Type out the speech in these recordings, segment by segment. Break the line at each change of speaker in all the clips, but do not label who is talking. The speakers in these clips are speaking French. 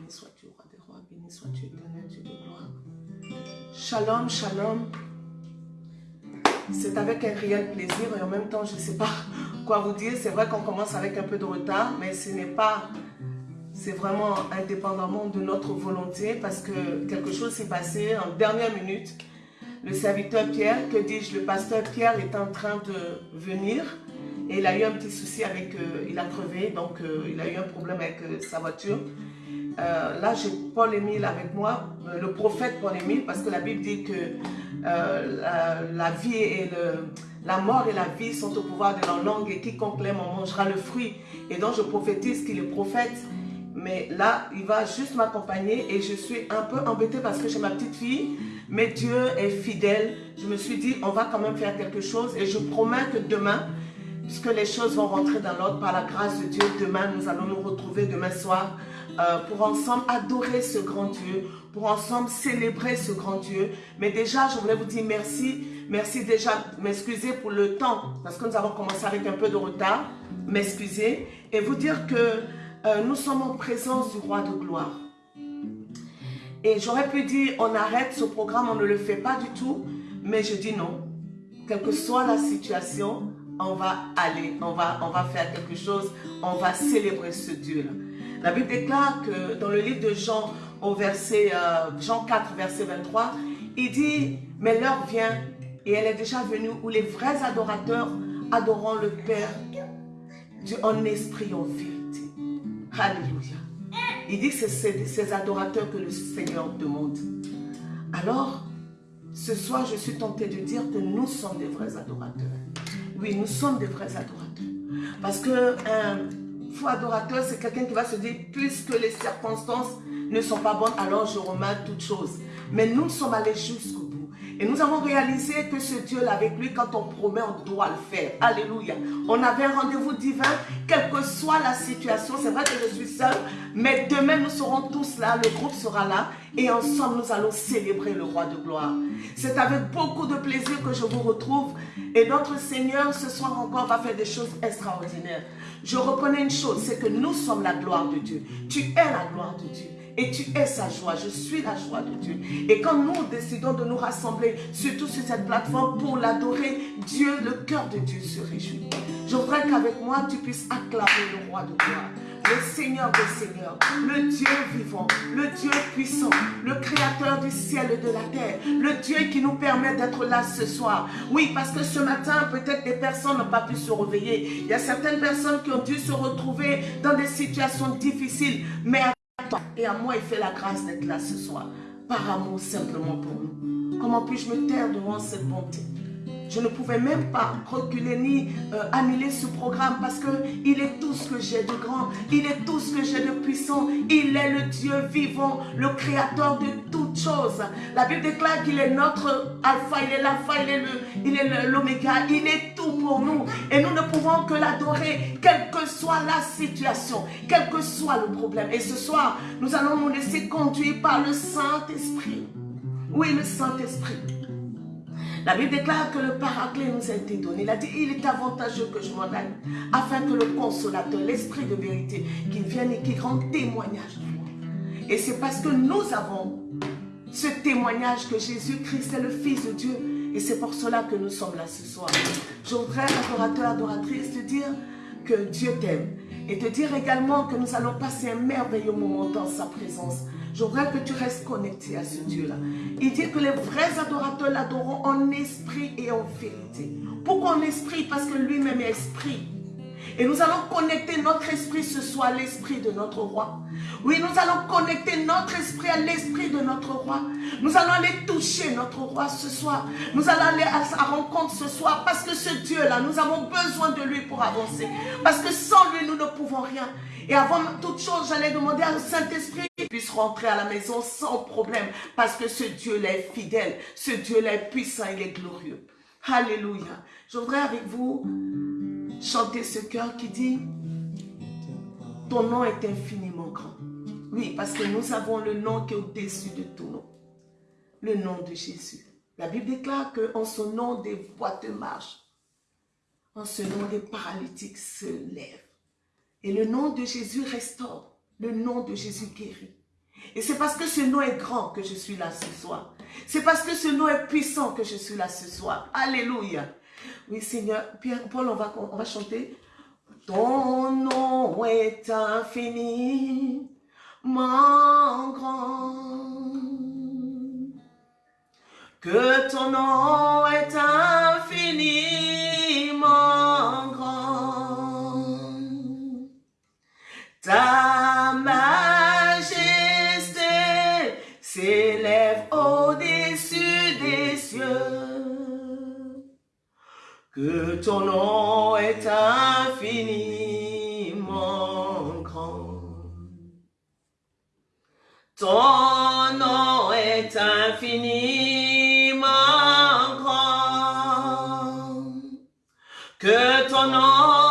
Béni sois-tu, roi des rois. Béni sois-tu, éternel Dieu de gloire. Shalom, shalom. C'est avec un réel plaisir et en même temps, je ne sais pas quoi vous dire. C'est vrai qu'on commence avec un peu de retard, mais ce n'est pas... C'est vraiment indépendamment de notre volonté parce que quelque chose s'est passé en dernière minute. Le serviteur Pierre, que dis-je, le pasteur Pierre est en train de venir et il a eu un petit souci avec, euh, il a crevé, donc euh, il a eu un problème avec euh, sa voiture. Là, j'ai Paul-Émile avec moi, le prophète Paul-Émile, parce que la Bible dit que la, vie et la mort et la vie sont au pouvoir de la langue et quiconque l'aime en mangera le fruit. Et donc, je prophétise qu'il est prophète. Mais là, il va juste m'accompagner et je suis un peu embêtée parce que j'ai ma petite fille. Mais Dieu est fidèle. Je me suis dit, on va quand même faire quelque chose. Et je promets que demain, puisque les choses vont rentrer dans l'ordre par la grâce de Dieu. Demain, nous allons nous retrouver demain soir euh, pour ensemble adorer ce grand Dieu, pour ensemble célébrer ce grand Dieu. Mais déjà, je voulais vous dire merci. Merci déjà, m'excuser pour le temps, parce que nous avons commencé avec un peu de retard. M'excuser et vous dire que euh, nous sommes en présence du roi de gloire. Et j'aurais pu dire, on arrête ce programme, on ne le fait pas du tout. Mais je dis non. Quelle que soit la situation, on va aller, on va, on va faire quelque chose, on va célébrer ce Dieu-là. La Bible déclare que dans le livre de Jean, au verset, euh, Jean 4, verset 23, il dit, mais l'heure vient, et elle est déjà venue, où les vrais adorateurs adoreront le Père en esprit, en vérité. Alléluia. Il dit que c'est ces adorateurs que le Seigneur demande. Alors, ce soir, je suis tentée de dire que nous sommes des vrais adorateurs. Oui, nous sommes des vrais adorateurs. Parce qu'un faux adorateur, c'est quelqu'un qui va se dire, puisque les circonstances ne sont pas bonnes, alors je remets toutes choses. Mais nous sommes allés jusqu'au. Et nous avons réalisé que ce Dieu-là, avec lui, quand on promet, on doit le faire. Alléluia. On avait un rendez-vous divin, quelle que soit la situation. C'est vrai que je suis seule, mais demain, nous serons tous là, le groupe sera là, et ensemble, nous allons célébrer le roi de gloire. C'est avec beaucoup de plaisir que je vous retrouve, et notre Seigneur, ce soir encore, va faire des choses extraordinaires. Je reconnais une chose, c'est que nous sommes la gloire de Dieu. Tu es la gloire de Dieu et tu es sa joie. Je suis la joie de Dieu. Et quand nous décidons de nous rassembler, surtout sur cette plateforme, pour l'adorer, Dieu, le cœur de Dieu se réjouit. Je voudrais qu'avec moi, tu puisses acclamer le roi de gloire le Seigneur des Seigneurs, le Dieu vivant, le Dieu puissant, le créateur du ciel et de la terre, le Dieu qui nous permet d'être là ce soir. Oui, parce que ce matin, peut-être des personnes n'ont pas pu se réveiller. Il y a certaines personnes qui ont dû se retrouver dans des situations difficiles, mais et à moi, il fait la grâce d'être là ce soir, par amour simplement pour nous. Comment puis-je me taire devant cette bonté? Je ne pouvais même pas reculer ni euh, annuler ce programme parce qu'il est tout ce que j'ai de grand. Il est tout ce que j'ai de puissant. Il est le Dieu vivant, le créateur de toutes choses. La Bible déclare qu'il est notre alpha, il est l'alpha, il est l'oméga. Il est tout pour nous. Et nous ne pouvons que l'adorer, quelle que soit la situation, quel que soit le problème. Et ce soir, nous allons nous laisser conduire par le Saint-Esprit. Oui, le Saint-Esprit. La Bible déclare que le paraclet nous a été donné. Il a dit, il est avantageux que je m'en aille, afin que le consolateur, l'esprit de vérité, qu'il vienne et qu'il rende témoignage de moi. Et c'est parce que nous avons ce témoignage que Jésus-Christ est le Fils de Dieu. Et c'est pour cela que nous sommes là ce soir. Je voudrais, adorateur, adoratrice, te dire que Dieu t'aime. Et te dire également que nous allons passer un merveilleux moment dans sa présence. Je voudrais que tu restes connecté à ce Dieu-là. Il dit que les vrais adorateurs l'adoreront en esprit et en vérité. Pourquoi en esprit? Parce que lui-même est esprit. Et nous allons connecter notre esprit ce soir à l'esprit de notre roi. Oui, nous allons connecter notre esprit à l'esprit de notre roi. Nous allons aller toucher notre roi ce soir. Nous allons aller à sa rencontre ce soir parce que ce Dieu-là, nous avons besoin de lui pour avancer. Parce que sans lui, nous ne pouvons rien. Et avant toute chose, j'allais demander à le Saint-Esprit qu'il puisse rentrer à la maison sans problème. Parce que ce Dieu-là est fidèle. Ce Dieu-là est puissant, il est glorieux. Alléluia. Je voudrais avec vous chanter ce cœur qui dit Ton nom est infiniment grand. Oui, parce que nous avons le nom qui est au-dessus de tout nom. Le nom de Jésus. La Bible déclare qu'en son nom, des boiteux marchent. En ce nom, des paralytiques se lèvent. Et le nom de Jésus restaure. Le nom de Jésus guérit. Et c'est parce que ce nom est grand que je suis là ce soir. C'est parce que ce nom est puissant que je suis là ce soir. Alléluia. Oui, Seigneur. Pierre, Paul, on va, on va chanter. Ton nom est infini, mon grand. Que ton nom est infiniment grand. Ta majesté Que ton nom est infiniment grand. Ton nom est infiniment grand. Que ton nom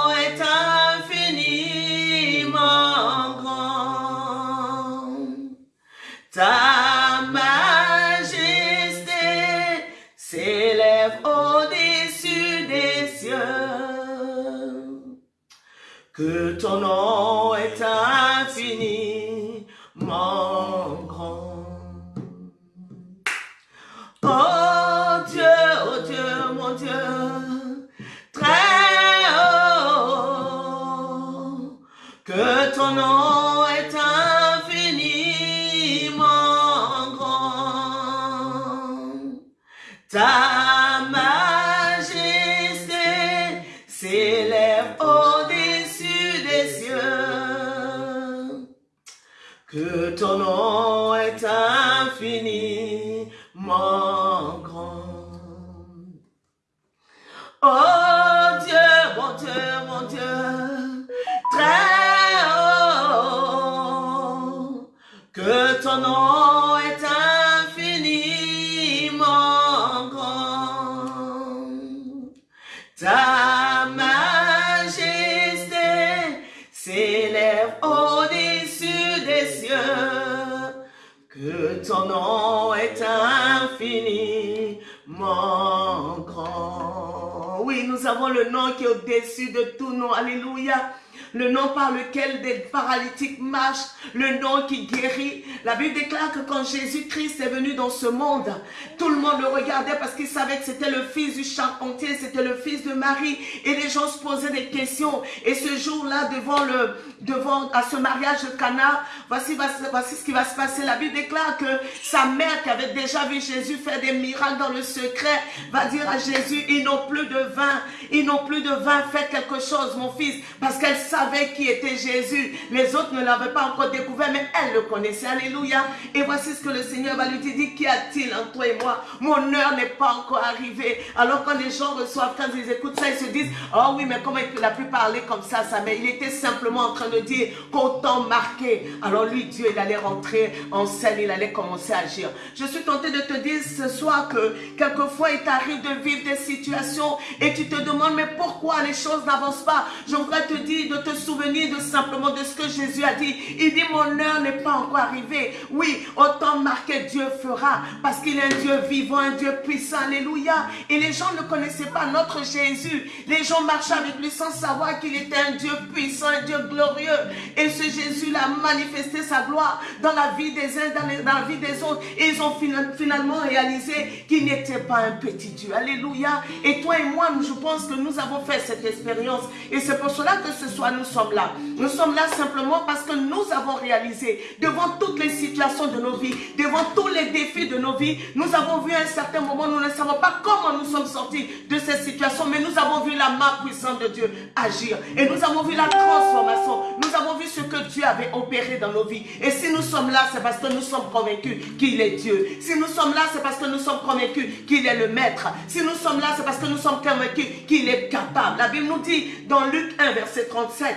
nous avons le nom qui est au-dessus de tout nom. Alléluia. Le nom par lequel des paralytiques marchent, le nom qui guérit. La Bible déclare que quand Jésus-Christ est venu dans ce monde, tout le monde le regardait parce qu'il savait que c'était le fils du charpentier, c'était le fils de Marie. Et les gens se posaient des questions. Et ce jour-là, devant le, devant, à ce mariage de Cana, voici, voici ce qui va se passer. La Bible déclare que sa mère, qui avait déjà vu Jésus faire des miracles dans le secret, va dire à Jésus, ils n'ont plus de vin, ils n'ont plus de vin, faites quelque chose, mon fils, parce qu'elle savait qui était Jésus. Les autres ne l'avaient pas encore découvert, mais elle le connaissait. Alléluia. Et voici ce que le Seigneur va lui dire. Qu'y a-t-il entre toi et moi? Mon heure n'est pas encore arrivée. Alors quand les gens reçoivent, quand ils écoutent ça, ils se disent, oh oui, mais comment il a pu parler comme ça, ça Mais il était simplement en train de dire qu'au temps marqué, alors lui, Dieu, il allait rentrer en scène, il allait commencer à agir. Je suis tentée de te dire ce soir que quelquefois, il t'arrive de vivre des situations et tu te demandes, mais pourquoi les choses n'avancent pas Je voudrais te dire de te souvenir de simplement de ce que Jésus a dit. Il dit, mon heure n'est pas encore arrivée. Oui, autant marqué Dieu fera, parce qu'il est un Dieu vivant, un Dieu puissant. Alléluia. Et les gens ne connaissaient pas notre Jésus. Les gens marchaient avec lui sans savoir qu'il était un Dieu puissant, un Dieu glorieux. Et ce Jésus l'a manifesté sa gloire dans la vie des uns, dans, dans la vie des autres. Et ils ont fina- finalement réalisé qu'il n'était pas un petit Dieu. Alléluia. Et toi et moi, je pense que nous avons fait cette expérience. Et c'est pour cela que ce soir, nous sommes là. Nous sommes là simplement parce que nous avons réalisé, devant toutes les situations de nos vies, devant tous les défis de nos vies, nous avons vu un certain moment, nous ne savons pas comment nous sommes sortis de cette situation, mais nous avons vu la main puissante de Dieu agir. Et nous avons vu la transformation. Nous avons vu ce que Dieu avait opéré dans nos vies. Et si nous sommes là, c'est parce que nous sommes convaincus qu'il est Dieu. Si nous sommes là, c'est parce que nous sommes convaincus qu'il est le Maître. Si nous sommes là, c'est parce que nous sommes convaincus qu'il est capable. La Bible nous dit dans Luc 1, verset 37,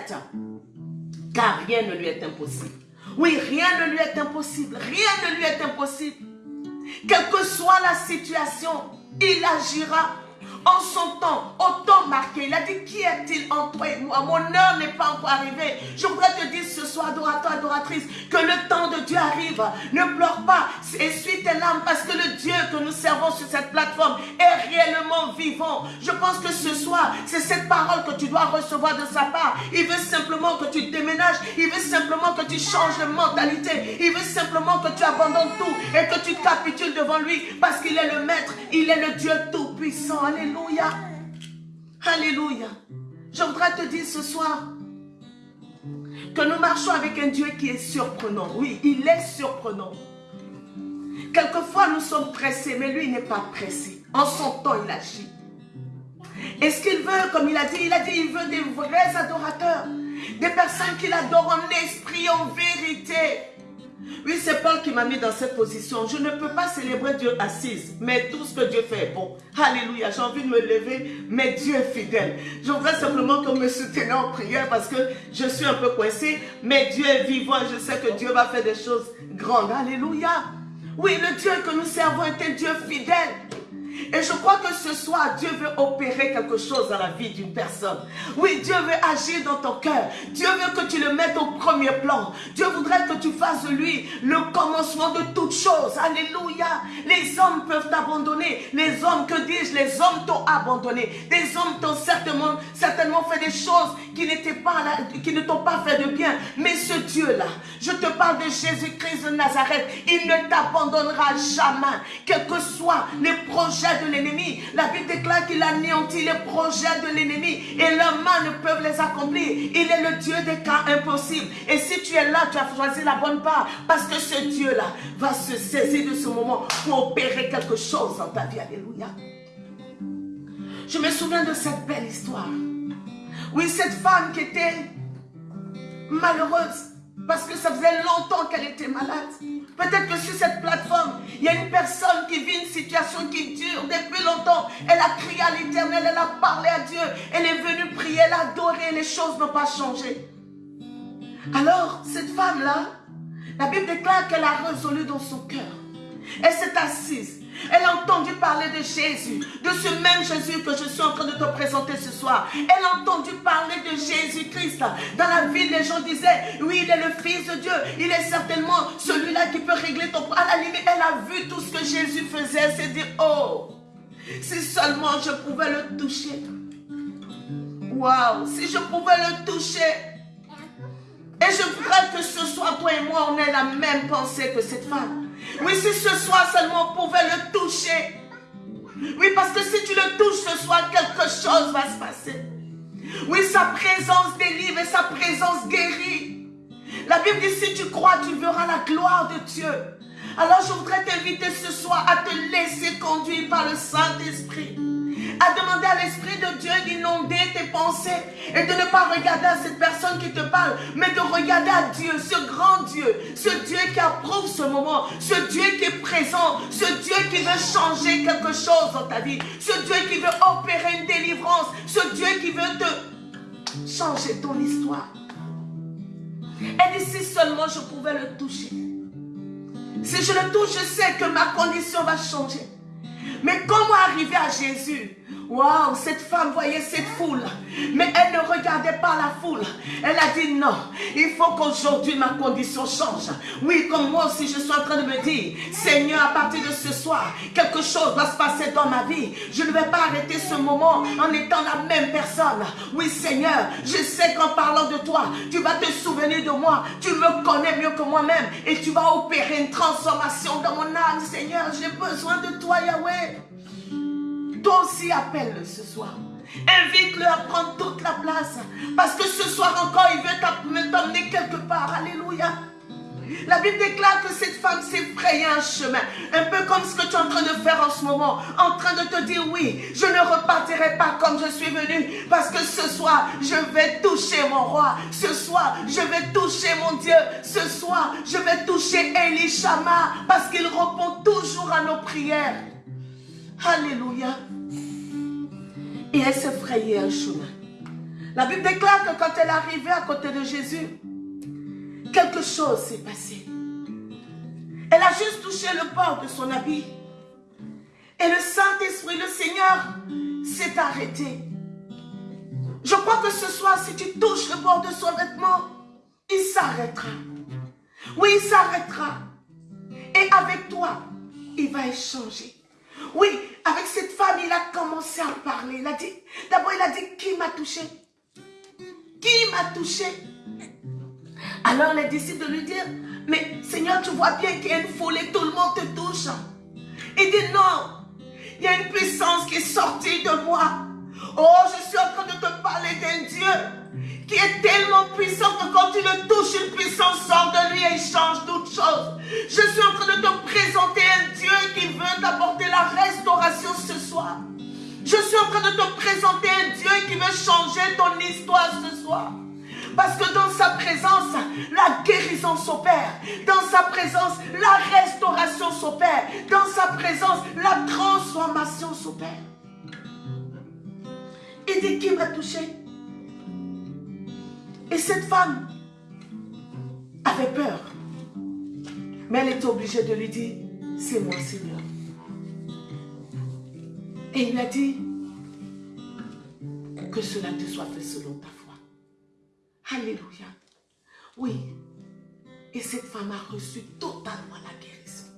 car rien ne lui est impossible. Oui, rien ne lui est impossible. Rien ne lui est impossible. Quelle que soit la situation, il agira. En son temps, au temps marqué. Il a dit, qui est-il en toi moi? Mon heure n'est pas encore arrivée. Je voudrais te dire ce soir, adorateur, adoratrice, que le temps de Dieu arrive. Ne pleure pas, essuie tes larmes parce que le Dieu que nous servons sur cette plateforme est réellement vivant. Je pense que ce soir, c'est cette parole que tu dois recevoir de sa part. Il veut simplement que tu déménages. Il veut simplement que tu changes de mentalité. Il veut simplement que tu abandonnes tout et que tu capitules devant lui parce qu'il est le maître. Il est le Dieu tout-puissant. Alléluia. Alléluia. Je voudrais te dire ce soir que nous marchons avec un Dieu qui est surprenant. Oui, il est surprenant. Quelquefois, nous sommes pressés, mais lui, n'est pas pressé. En son temps, il agit. Et ce qu'il veut, comme il a dit, il a dit, il veut des vrais adorateurs. Des personnes qui l'adorent en esprit, en vérité. Oui, c'est Paul qui m'a mis dans cette position. Je ne peux pas célébrer Dieu assise, mais tout ce que Dieu fait est bon. Alléluia, j'ai envie de me lever, mais Dieu est fidèle. Je voudrais simplement que me soutenez en prière parce que je suis un peu coincé, mais Dieu est vivant et je sais que Dieu va faire des choses grandes. Alléluia. Oui, le Dieu que nous servons est un Dieu fidèle. Et je crois que ce soir, Dieu veut opérer quelque chose dans la vie d'une personne. Oui, Dieu veut agir dans ton cœur. Dieu veut que tu le mettes au premier plan. Dieu voudrait que tu fasses de lui le commencement de toutes choses. Alléluia. Les hommes peuvent t'abandonner. Les hommes, que dis-je, les hommes t'ont abandonné. Des hommes t'ont certainement, certainement fait des choses qui pas qui ne t'ont pas fait de bien. Mais ce Dieu-là, je te parle de Jésus-Christ de Nazareth, il ne t'abandonnera jamais. Quels que soient les projets de l'ennemi. La Bible déclare qu'il anéantit les projets de l'ennemi et leurs mains ne peuvent les accomplir. Il est le Dieu des cas impossibles. Et si tu es là, tu as choisi la bonne part parce que ce Dieu-là va se saisir de ce moment pour opérer quelque chose dans ta vie. Alléluia. Je me souviens de cette belle histoire. Oui, cette femme qui était malheureuse parce que ça faisait longtemps qu'elle était malade. Peut-être que sur cette plateforme, il y a une personne qui vit une situation qui dure depuis longtemps. Elle a crié à l'éternel, elle a parlé à Dieu. Elle est venue prier, elle a adoré, les choses n'ont pas changé. Alors, cette femme-là, la Bible déclare qu'elle a résolu dans son cœur. Elle s'est assise. Elle a entendu parler de Jésus, de ce même Jésus que je suis en train de te présenter ce soir. Elle a entendu parler de Jésus-Christ. Dans la ville, les gens disaient, oui, il est le Fils de Dieu. Il est certainement celui-là qui peut régler ton... À la limite, elle a vu tout ce que Jésus faisait. Elle s'est dit, oh, si seulement je pouvais le toucher. Waouh, si je pouvais le toucher. Et je voudrais que ce soit toi et moi, on ait la même pensée que cette femme. Oui, si ce soir seulement on pouvait le toucher. Oui, parce que si tu le touches ce soir, quelque chose va se passer. Oui, sa présence délivre et sa présence guérit. La Bible dit, si tu crois, tu verras la gloire de Dieu. Alors je voudrais t'inviter ce soir à te laisser conduire par le Saint-Esprit à demander à l'Esprit de Dieu d'inonder tes pensées et de ne pas regarder à cette personne qui te parle, mais de regarder à Dieu, ce grand Dieu, ce Dieu qui approuve ce moment, ce Dieu qui est présent, ce Dieu qui veut changer quelque chose dans ta vie, ce Dieu qui veut opérer une délivrance, ce Dieu qui veut te changer ton histoire. Et d'ici seulement je pouvais le toucher. Si je le touche, je sais que ma condition va changer. Mais comment arriver à Jésus? Waouh, cette femme voyait cette foule, mais elle ne regardait pas la foule. Elle a dit non, il faut qu'aujourd'hui ma condition change. Oui, comme moi aussi je suis en train de me dire, Seigneur, à partir de ce soir, quelque chose va se passer dans ma vie. Je ne vais pas arrêter ce moment en étant la même personne. Oui, Seigneur, je sais qu'en parlant de toi, tu vas te souvenir de moi. Tu me connais mieux que moi-même et tu vas opérer une transformation dans mon âme, Seigneur. J'ai besoin de toi, Yahweh. Toi aussi appelle-le ce soir. Invite-le à prendre toute la place. Parce que ce soir encore, il veut t'emmener quelque part. Alléluia. La Bible déclare que cette femme s'est frayée un chemin. Un peu comme ce que tu es en train de faire en ce moment. En train de te dire oui, je ne repartirai pas comme je suis venu. Parce que ce soir, je vais toucher mon roi. Ce soir, je vais toucher mon Dieu. Ce soir, je vais toucher Elishama. Parce qu'il répond toujours à nos prières. Alléluia. Et elle s'est frayée un chemin. La Bible déclare que quand elle est arrivée à côté de Jésus, quelque chose s'est passé. Elle a juste touché le bord de son habit. Et le Saint-Esprit, le Seigneur, s'est arrêté. Je crois que ce soir, si tu touches le bord de son vêtement, il s'arrêtera. Oui, il s'arrêtera. Et avec toi, il va échanger. Oui, avec cette femme, il a commencé à parler. Il a dit, d'abord, il a dit, qui m'a touché? Qui m'a touché? Alors les disciples de lui dire, mais Seigneur, tu vois bien qu'il y a une folie, tout le monde te touche. Il dit, non, il y a une puissance qui est sortie de moi. Oh, je suis en train de te parler d'un Dieu est tellement puissant que quand tu le touches, une puissance sort de lui et il change toutes choses. Je suis en train de te présenter un Dieu qui veut t'apporter la restauration ce soir. Je suis en train de te présenter un Dieu qui veut changer ton histoire ce soir. Parce que dans sa présence, la guérison s'opère. Dans sa présence, la restauration s'opère. Dans sa présence, la transformation s'opère. Il dit qui m'a touché? Et cette femme avait peur. Mais elle était obligée de lui dire, c'est moi Seigneur. Et il a dit, que cela te soit fait selon ta foi. Alléluia. Oui. Et cette femme a reçu totalement la guérison.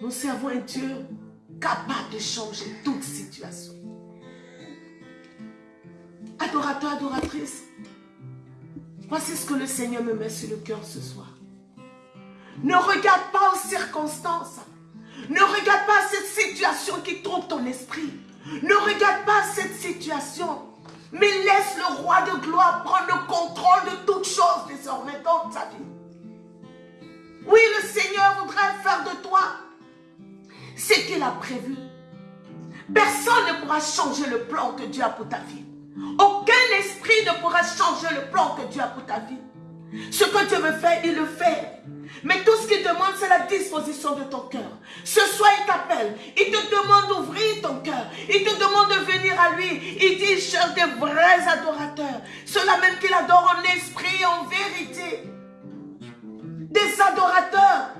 Nous servons un Dieu capable de changer toute situation. Adorateur, adoratrice, voici ce que le Seigneur me met sur le cœur ce soir. Ne regarde pas aux circonstances. Ne regarde pas cette situation qui trouble ton esprit. Ne regarde pas cette situation. Mais laisse le roi de gloire prendre le contrôle de toutes choses désormais dans ta vie. Oui, le Seigneur voudrait faire de toi ce qu'il a prévu. Personne ne pourra changer le plan que Dieu a pour ta vie. Aucun esprit ne pourra changer le plan que Dieu a pour ta vie. Ce que Dieu veut faire, il le fait. Mais tout ce qu'il demande, c'est la disposition de ton cœur. Ce soir, il t'appelle. Il te demande d'ouvrir ton cœur. Il te demande de venir à lui. Il dit, cherche des vrais adorateurs. Ceux-là même qu'il adore en esprit et en vérité. Des adorateurs.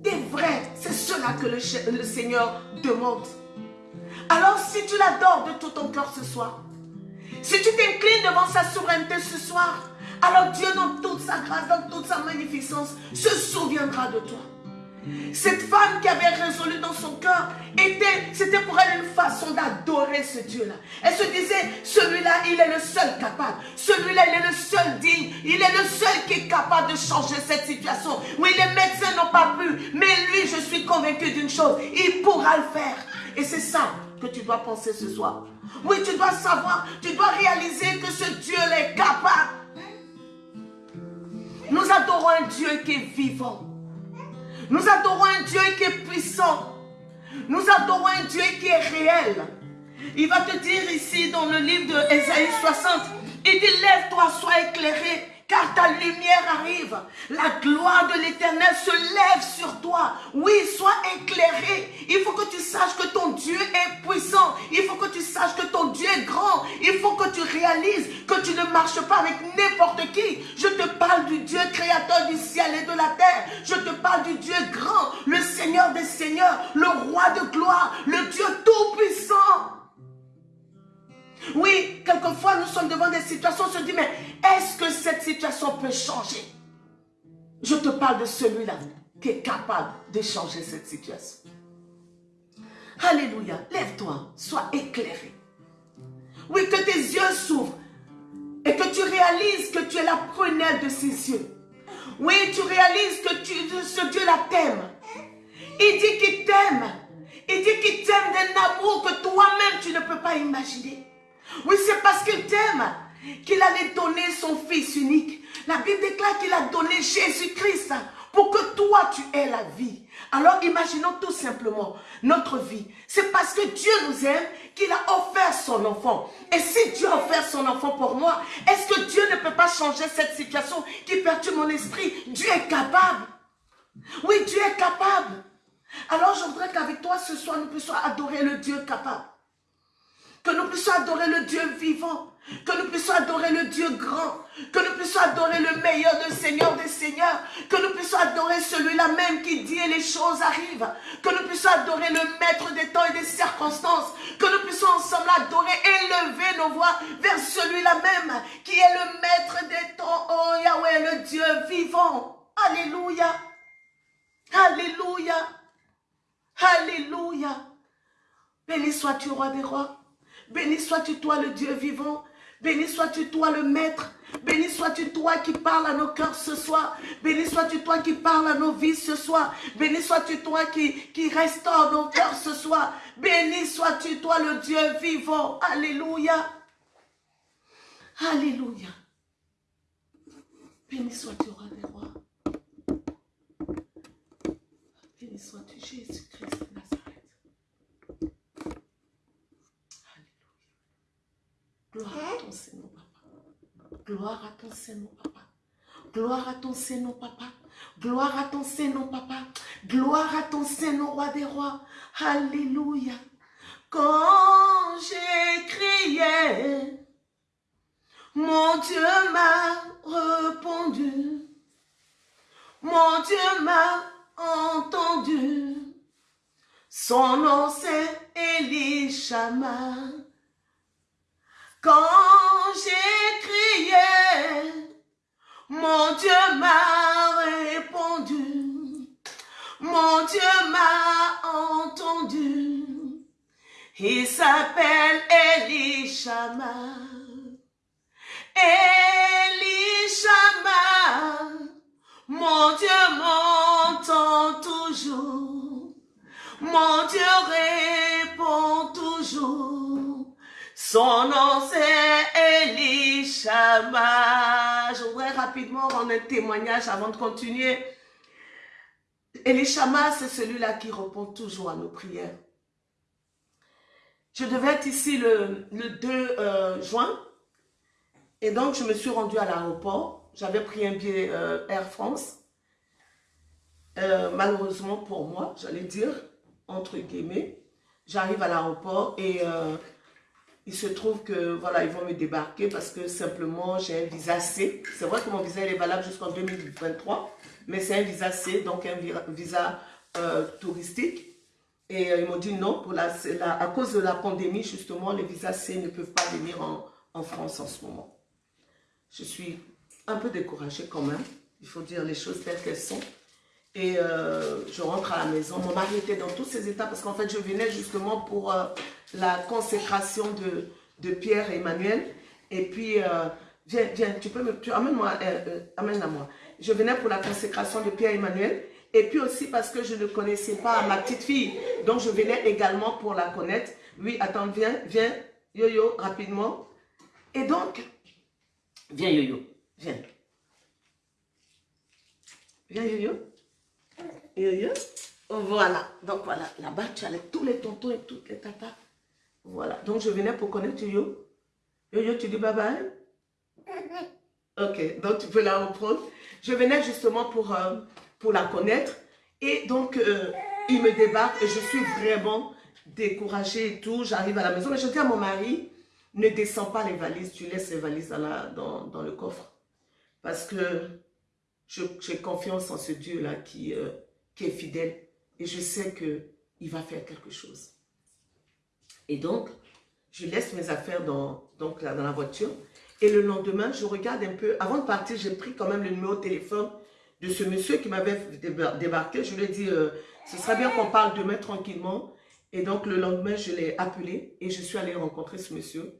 Des vrais. C'est cela que le Seigneur demande. Alors, si tu l'adores de tout ton cœur ce soir, si tu t'inclines devant sa souveraineté ce soir, alors Dieu, dans toute sa grâce, dans toute sa magnificence, se souviendra de toi. Cette femme qui avait résolu dans son cœur, c'était pour elle une façon d'adorer ce Dieu-là. Elle se disait, celui-là, il est le seul capable. Celui-là, il est le seul digne. Il est le seul qui est capable de changer cette situation. Oui, les médecins n'ont pas pu, mais lui, je suis convaincu d'une chose, il pourra le faire. Et c'est ça que tu dois penser ce soir. Oui, tu dois savoir, tu dois réaliser que ce Dieu-là est capable nous adorons un Dieu qui est vivant. Nous adorons un Dieu qui est puissant. Nous adorons un Dieu qui est réel. Il va te dire ici dans le livre de Ésaïe 60, il dit lève-toi, sois éclairé car ta lumière arrive. La gloire de l'éternel se lève sur toi. Oui, sois éclairé. Il faut que tu saches que ton Dieu est puissant. Il faut que tu saches que ton Dieu est grand. Il faut que tu réalises que tu ne marches pas avec n'importe qui. Je te parle du Dieu créateur du ciel et de la terre. Je te parle du Dieu grand, le Seigneur des seigneurs, le roi de gloire, le Dieu tout-puissant. Oui, quelquefois nous sommes devant des situations, on se dit, mais est-ce que cette situation peut changer? Je te parle de celui-là qui est capable de changer cette situation. Alléluia, lève-toi, sois éclairé. Oui, que tes yeux s'ouvrent et que tu réalises que tu es la prunelle de ses yeux. Oui, tu réalises que tu, ce Dieu-là t'aime. Il dit qu'il t'aime. Il dit qu'il t'aime d'un amour que toi-même tu ne peux pas imaginer. Oui, c'est parce qu'il t'aime qu'il allait donner son Fils unique. La Bible déclare qu'il a donné Jésus-Christ pour que toi, tu aies la vie. Alors imaginons tout simplement notre vie. C'est parce que Dieu nous aime qu'il a offert son enfant. Et si Dieu a offert son enfant pour moi, est-ce que Dieu ne peut pas changer cette situation qui perturbe mon esprit? Dieu est capable. Oui, Dieu est capable. Alors je voudrais qu'avec toi ce soir, nous puissions adorer le Dieu capable. Que nous puissions adorer le Dieu vivant. Que nous puissions adorer le Dieu grand. Que nous puissions adorer le meilleur de Seigneur des Seigneurs. Que nous puissions adorer celui-là même qui dit et les choses arrivent. Que nous puissions adorer le maître des temps et des circonstances. Que nous puissions ensemble adorer, élever nos voix vers celui-là même qui est le maître des temps. Oh Yahweh, le Dieu vivant. Alléluia. Alléluia. Alléluia. Béni sois-tu, roi des rois. Béni sois-tu, toi, le Dieu vivant. Béni sois-tu, toi, le Maître. Béni sois-tu, toi, qui parles à nos cœurs ce soir. Béni sois-tu, toi, qui parles à nos vies ce soir. Béni sois-tu, toi, qui, qui restaure nos cœurs ce soir. Béni sois-tu, toi, le Dieu vivant. Alléluia. Alléluia. Béni sois-tu, roi des rois. Béni sois-tu, Jésus-Christ de Nazareth. Alléluia. Gloire à ton Seigneur, papa. Gloire à ton Seigneur, papa. Gloire à ton Seigneur, papa. Gloire à ton Seigneur, papa. Gloire à ton Seigneur, roi des rois. Alléluia. Quand j'ai crié, mon Dieu m'a répondu. Mon Dieu m'a entendu. Son nom c'est Elishama. Quand j'ai crié, mon Dieu m'a répondu. Mon Dieu m'a entendu. Il s'appelle Elishama. Elishama. Mon Dieu m'entend toujours. Mon Dieu répond toujours. Son nom c'est Elishama. Je voudrais rapidement rendre un témoignage avant de continuer. Elishama, c'est celui-là qui répond toujours à nos prières. Je devais être ici le, le 2 euh, juin. Et donc, je me suis rendue à l'aéroport. J'avais pris un billet euh, Air France. Euh, malheureusement pour moi, j'allais dire, entre guillemets, j'arrive à l'aéroport et il se trouve que, voilà, ils vont me débarquer parce que simplement, j'ai un visa C. C'est vrai que mon visa est valable jusqu'en 2023, mais c'est un visa C, donc un visa euh, touristique. Et euh, ils m'ont dit non, pour la, à cause de la pandémie, justement, les visas C ne peuvent pas venir en, en France en ce moment. Je suis un peu découragée quand même, il faut dire les choses telles qu'elles sont. Et euh, je rentre à la maison. Mon mari était dans tous ces états parce qu'en fait, je venais justement pour euh, la consécration de, de, Pierre et Emmanuel. Et puis, euh, viens, viens, tu peux me... Amène-moi, euh, amène-la moi. Je venais pour la consécration de Pierre et Emmanuel. Et puis aussi parce que je ne connaissais pas ma petite fille. Donc, je venais également pour la connaître. Oui, attends, viens, viens, Yo-Yo, rapidement. Et donc, viens Yo-Yo, viens. Viens Yo-Yo. Voilà. Donc, voilà. Là-bas, tu as tous les tontons et toutes les tatas. Voilà. Donc, je venais pour connaître Yo-Yo. Yo-Yo, tu dis bye-bye Ok. Donc, tu peux la reprendre. Je venais justement pour... Euh, pour la connaître. Et donc, euh, il me débarque et je suis vraiment découragée et tout. J'arrive à la maison, mais je dis à mon mari, ne descends pas les valises, tu laisses les valises dans, la, dans, dans le coffre. Parce que j'ai confiance en ce Dieu-là qui, euh, qui est fidèle. Et je sais qu'il va faire quelque chose. Et donc, je laisse mes affaires dans, donc dans la voiture. Et le lendemain, je regarde un peu. Avant de partir, j'ai pris quand même le numéro de téléphone de ce monsieur qui m'avait débarqué. Je lui ai dit, euh, ce serait bien qu'on parle demain tranquillement. Et donc, le lendemain, je l'ai appelé et je suis allée rencontrer ce monsieur.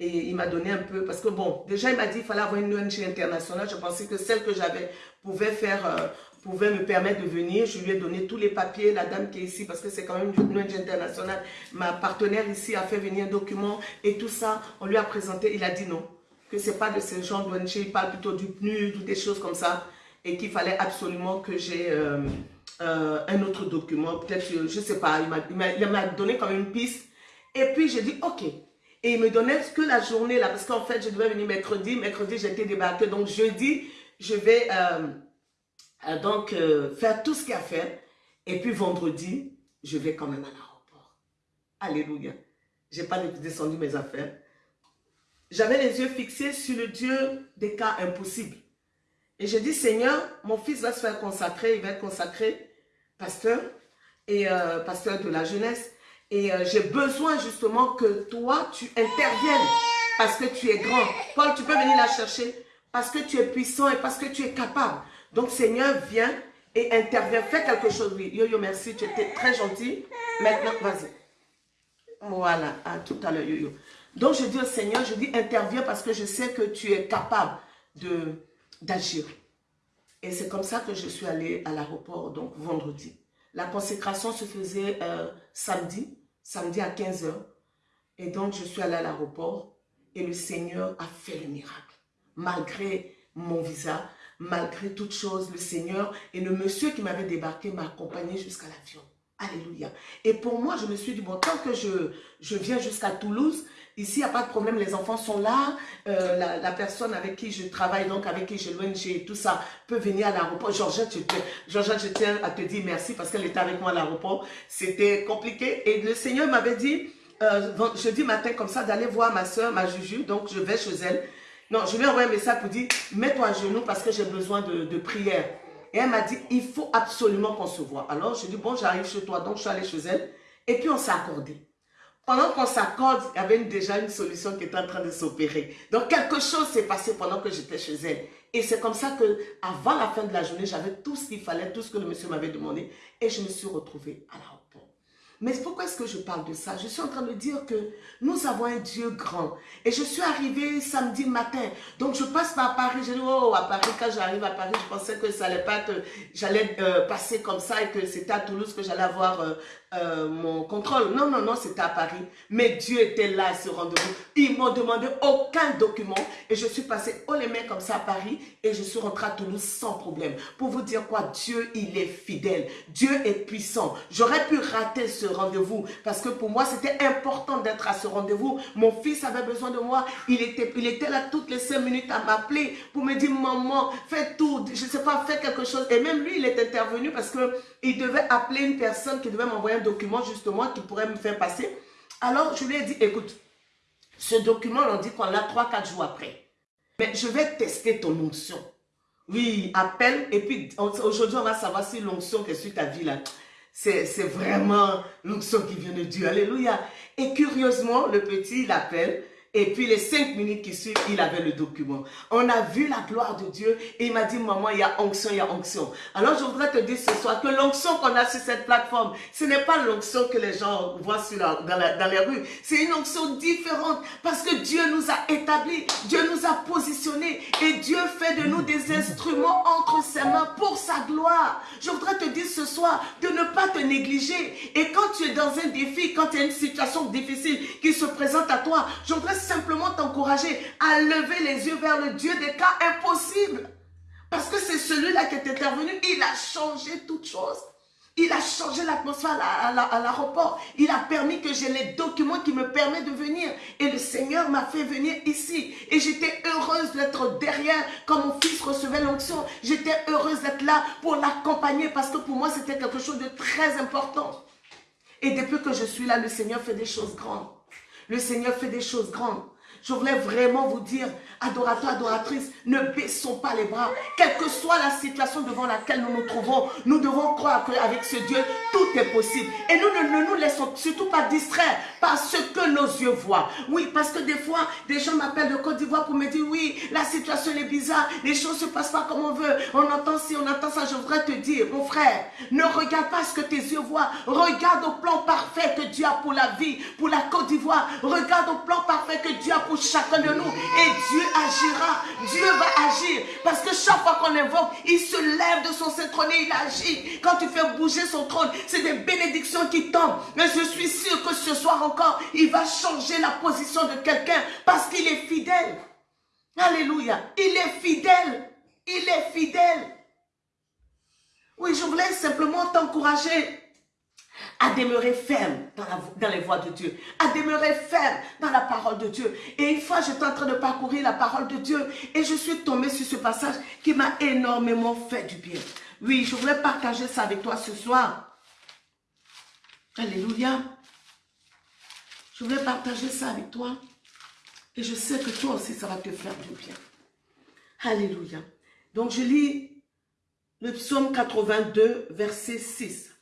Et il m'a donné un peu, parce que bon, déjà il m'a dit qu'il fallait avoir une ONG internationale. Je pensais que celle que j'avais pouvait faire, euh, pouvait me permettre de venir. Je lui ai donné tous les papiers, la dame qui est ici, parce que c'est quand même une ONG internationale. Ma partenaire ici a fait venir un document et tout ça, on lui a présenté. Il a dit non, que c'est pas de ce genre d'ONG, il parle plutôt du PNUD ou des choses comme ça et qu'il fallait absolument que j'ai euh, euh, un autre document. Peut-être, je ne sais pas, il m'a donné comme une piste. Et puis, j'ai dit, OK. Et il me donnait que la journée là, parce qu'en fait, je devais venir mercredi. Mercredi, j'étais débarqué. Donc, jeudi, je vais euh, donc faire tout ce qu'il y a à faire. Et puis, vendredi, je vais quand même à l'aéroport. Alléluia. j'ai pas descendu mes affaires. J'avais les yeux fixés sur le Dieu des cas impossibles. Et j'ai dit, Seigneur, mon fils va se faire consacrer, il va être consacré pasteur et euh, pasteur de la jeunesse. Et euh, j'ai besoin justement que toi, tu interviennes parce que tu es grand. Paul, tu peux venir la chercher parce que tu es puissant et parce que tu es capable. Donc, Seigneur, viens et interviens. Fais quelque chose. Oui, yo, yo, merci. Tu étais très gentil. Maintenant, vas-y. Voilà. À tout à l'heure, yo, yo. Donc, je dis au Seigneur, je dis interviens parce que je sais que tu es capable d'agir. Et c'est comme ça que je suis allée à l'aéroport, donc vendredi. La consécration se faisait euh, samedi, samedi à 15h. Et donc, je suis allée à l'aéroport et le Seigneur a fait le miracle. Malgré mon visa, malgré toutes choses, le Seigneur et le monsieur qui m'avait débarqué m'a accompagné jusqu'à l'avion. Alléluia. Et pour moi, je me suis dit, bon, tant que je, je viens jusqu'à Toulouse, ici, il n'y a pas de problème, les enfants sont là, euh, la, personne avec qui je travaille, donc avec qui je l'ONG tout ça, peut venir à l'aéroport. Georgette, je, je tiens à te dire merci parce qu'elle était avec moi à l'aéroport. C'était compliqué. Et le Seigneur m'avait dit, euh, jeudi matin comme ça, d'aller voir ma soeur, ma Juju, donc je vais chez elle. Non, je lui ai envoyé un message pour dire, mets-toi à genoux parce que j'ai besoin de prière. Et elle m'a dit, il faut absolument qu'on se voit. Alors, je dis, bon, j'arrive chez toi. Donc, je suis allée chez elle. Et puis, on s'est accordé. Pendant qu'on s'accorde, il y avait déjà une solution qui était en train de s'opérer. Donc, quelque chose s'est passé pendant que j'étais chez elle. Et c'est comme ça que, avant la fin de la journée, j'avais tout ce qu'il fallait, tout ce que le monsieur m'avait demandé. Et je me suis retrouvée à la mais pourquoi est-ce que je parle de ça? Je suis en train de dire que nous avons un Dieu grand. Et je suis arrivée samedi matin. Donc je passe par Paris. Je dis, oh, à Paris, quand j'arrive à Paris, je pensais que ça allait pas être, j'allais euh, passer comme ça et que c'était à Toulouse que j'allais avoir euh, euh, mon contrôle. Non, non, non, c'était à Paris. Mais Dieu était là à ce rendez-vous. Ils m'ont demandé aucun document et je suis passée haut les mains comme ça à Paris et je suis rentrée à Toulouse sans problème. Pour vous dire quoi, Dieu, il est fidèle. Dieu est puissant. J'aurais pu rater ce rendez-vous parce que pour moi, c'était important d'être à ce rendez-vous. Mon fils avait besoin de moi. Il était, il était là toutes les cinq minutes à m'appeler pour me dire, maman, fais tout, je ne sais pas, fais quelque chose. Et même lui, il est intervenu parce que il devait appeler une personne qui devait m'envoyer un document justement qui pourrait me faire passer. Alors, je lui ai dit, écoute, ce document, on dit qu'on l'a 3-4 jours après. Mais je vais tester ton onction. Oui, appelle. Et puis, aujourd'hui, on va savoir si l'onction qui est sur ta vie, là, c'est vraiment l'onction qui vient de Dieu. Alléluia. Et curieusement, le petit, il appelle. Et puis les cinq minutes qui suivent, il avait le document. On a vu la gloire de Dieu et il m'a dit, maman, il y a onction, il y a onction. Alors je voudrais te dire ce soir que l'onction qu'on a sur cette plateforme, ce n'est pas l'onction que les gens voient dans les rues. C'est une onction différente parce que Dieu nous a établis, Dieu nous a positionnés et Dieu fait de nous des instruments entre ses mains pour sa gloire. Je voudrais te dire ce soir de ne pas te négliger. Et quand tu es dans un défi, quand tu as une situation difficile qui se présente à toi, je voudrais simplement t'encourager à lever les yeux vers le Dieu des cas impossibles. Parce que c'est celui-là qui est intervenu. Il a changé toutes choses. Il a changé l'atmosphère à l'aéroport. Il a permis que j'ai les documents qui me permettent de venir. Et le Seigneur m'a fait venir ici. Et j'étais heureuse d'être derrière quand mon fils recevait l'onction. J'étais heureuse d'être là pour l'accompagner parce que pour moi, c'était quelque chose de très important. Et depuis que je suis là, le Seigneur fait des choses grandes. Le Seigneur fait des choses grandes. Je voulais vraiment vous dire, adorateur, adoratrice, ne baissons pas les bras. Quelle que soit la situation devant laquelle nous nous trouvons, nous devons croire qu'avec ce Dieu, tout est possible. Et nous ne, nous laissons surtout pas distraire par ce que nos yeux voient. Oui, parce que des fois, des gens m'appellent de Côte d'Ivoire pour me dire, oui, la situation est bizarre, les choses ne se passent pas comme on veut, on entend ci, on entend ça. Je voudrais te dire, mon frère, ne regarde pas ce que tes yeux voient. Regarde au plan parfait que Dieu a pour la vie, pour la Côte d'Ivoire. Regarde au plan parfait que Dieu a pour chacun de nous. Et Dieu agira. Dieu va agir. Parce que chaque fois qu'on invoque, il se lève de son trône et il agit. Quand tu fais bouger son trône, c'est des bénédictions qui tombent. Mais je suis sûr que ce soir encore, il va changer la position de quelqu'un parce qu'il est fidèle. Alléluia. Il est fidèle. Il est fidèle. Oui, je voulais simplement t'encourager à demeurer ferme dans, les voies de Dieu, à demeurer ferme dans la parole de Dieu. Et une fois, j'étais en train de parcourir la parole de Dieu et je suis tombée sur ce passage qui m'a énormément fait du bien. Oui, je voulais partager ça avec toi ce soir. Alléluia. Je voulais partager ça avec toi. Et je sais que toi aussi, ça va te faire du bien. Alléluia. Donc, je lis le psaume 82, verset 6.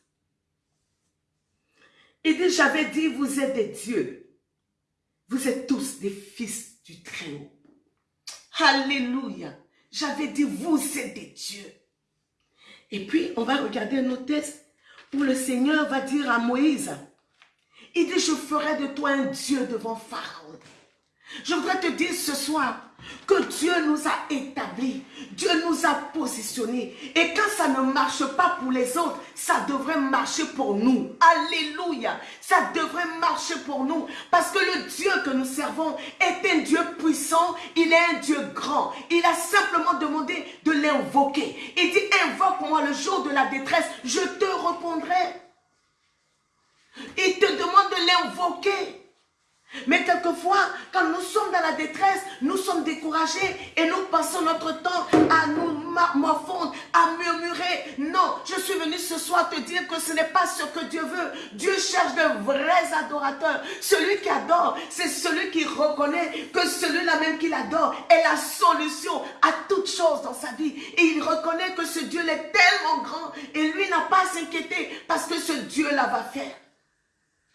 Il dit, j'avais dit, vous êtes des dieux. Vous êtes tous des fils du Très-Haut. Alléluia. J'avais dit, vous êtes des dieux. Et puis, on va regarder un autre texte où le Seigneur va dire à Moïse, il dit, je ferai de toi un Dieu devant Pharaon. Je voudrais te dire ce soir que Dieu nous a établis, Dieu nous a positionnés. Et quand ça ne marche pas pour les autres, ça devrait marcher pour nous. Alléluia. Ça devrait marcher pour nous. Parce que le Dieu que nous servons est un Dieu puissant, il est un Dieu grand. Il a simplement demandé de l'invoquer. Il dit, invoque-moi le jour de la détresse, je te répondrai. Il te demande de l'invoquer. Mais quelquefois, quand nous sommes dans la détresse, nous sommes découragés et nous passons notre temps à nous morfondre, à murmurer. Non, je suis venu ce soir te dire que ce n'est pas ce que Dieu veut. Dieu cherche de vrais adorateurs. Celui qui adore, c'est celui qui reconnaît que celui-là même qu'il adore est la solution à toute chose dans sa vie. Et il reconnaît que ce Dieu est tellement grand et lui n'a pas à s'inquiéter parce que ce Dieu-là va faire.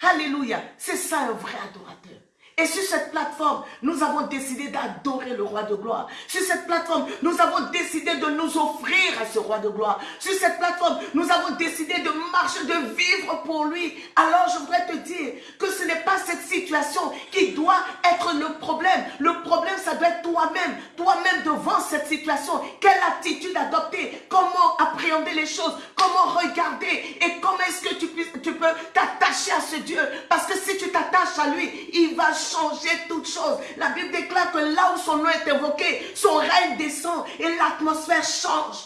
Alléluia. C'est ça un vrai adorateur. Et sur cette plateforme, nous avons décidé d'adorer le roi de gloire. Sur cette plateforme, nous avons décidé de nous offrir à ce roi de gloire. Sur cette plateforme, nous avons décidé de marcher, de pour lui. Alors je voudrais te dire que ce n'est pas cette situation qui doit être le problème. Le problème, ça doit être toi-même. Toi-même devant cette situation. Quelle attitude adopter? Comment appréhender les choses? Comment regarder? Et comment est-ce que tu, tu peux t'attacher à ce Dieu? Parce que si tu t'attaches à lui, il va changer toutes choses. La Bible déclare que là où son nom est évoqué, son règne descend et l'atmosphère change.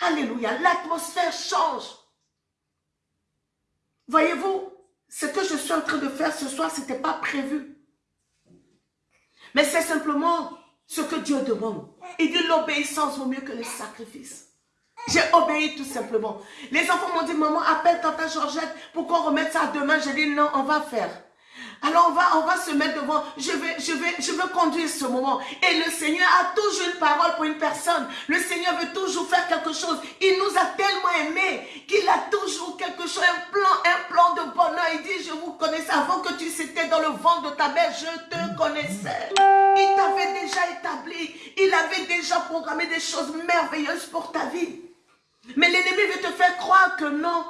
Alléluia, l'atmosphère change. Voyez-vous, ce que je suis en train de faire ce soir, ce n'était pas prévu. Mais c'est simplement ce que Dieu demande. Il dit l'obéissance vaut mieux que le sacrifice. J'ai obéi tout simplement. Les enfants m'ont dit, maman, appelle tata Georgette pour qu'on remette ça demain. J'ai dit, non, on va faire. Alors on va, on va se mettre devant, je vais, je, vais, je veux conduire ce moment. Et le Seigneur a toujours une parole pour une personne. Le Seigneur veut toujours faire quelque chose. Il nous a tellement aimés qu'il a toujours quelque chose, un plan, un plan de bonheur. Il dit, je vous connaissais avant que tu étais dans le ventre de ta mère, je te connaissais. Il t'avait déjà établi, il avait déjà programmé des choses merveilleuses pour ta vie. Mais l'ennemi veut te faire croire que non.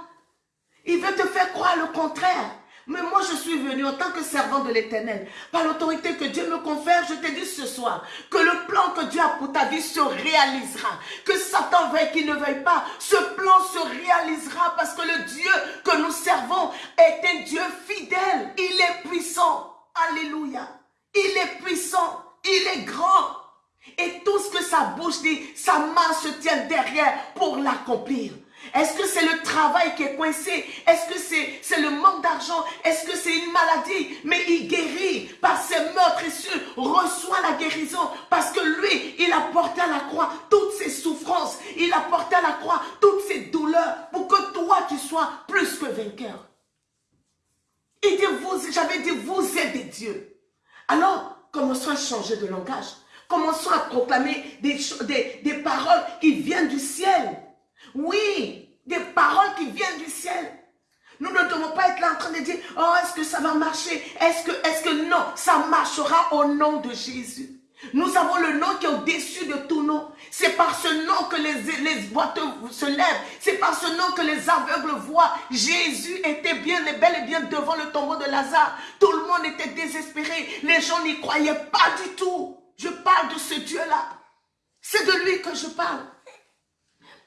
Il veut te faire croire le contraire. Mais moi, je suis venu en tant que servant de l'éternel. Par l'autorité que Dieu me confère, je te dis ce soir que le plan que Dieu a pour ta vie se réalisera. Que Satan veuille qu'il ne veuille pas, ce plan se réalisera parce que le Dieu que nous servons est un Dieu fidèle. Il est puissant. Alléluia. Il est puissant. Il est grand. Et tout ce que sa bouche dit, sa main se tient derrière pour l'accomplir. Est-ce que c'est le travail qui est coincé Est-ce que c'est le manque d'argent Est-ce que c'est une maladie Mais il guérit par ses meurtrissures, reçoit la guérison parce que lui, il a porté à la croix toutes ses souffrances. Il a porté à la croix toutes ses douleurs pour que toi, tu sois plus que vainqueur. Il dit, vous, j'avais dit, vous êtes des dieux. Alors, commençons à changer de langage. Commençons à des, des, paroles qui viennent du ciel. Oui, des paroles qui viennent du ciel. Nous ne devons pas être là en train de dire, oh, est-ce que ça va marcher? Est-ce que, est-ce que non, ça marchera au nom de Jésus. Nous avons le nom qui est au-dessus de tout nom. C'est par ce nom que les, les boiteux se lèvent. C'est par ce nom que les aveugles voient. Jésus était bien bel et bien devant le tombeau de Lazare. Tout le monde était désespéré. Les gens n'y croyaient pas du tout. Je parle de ce Dieu-là. C'est de lui que je parle.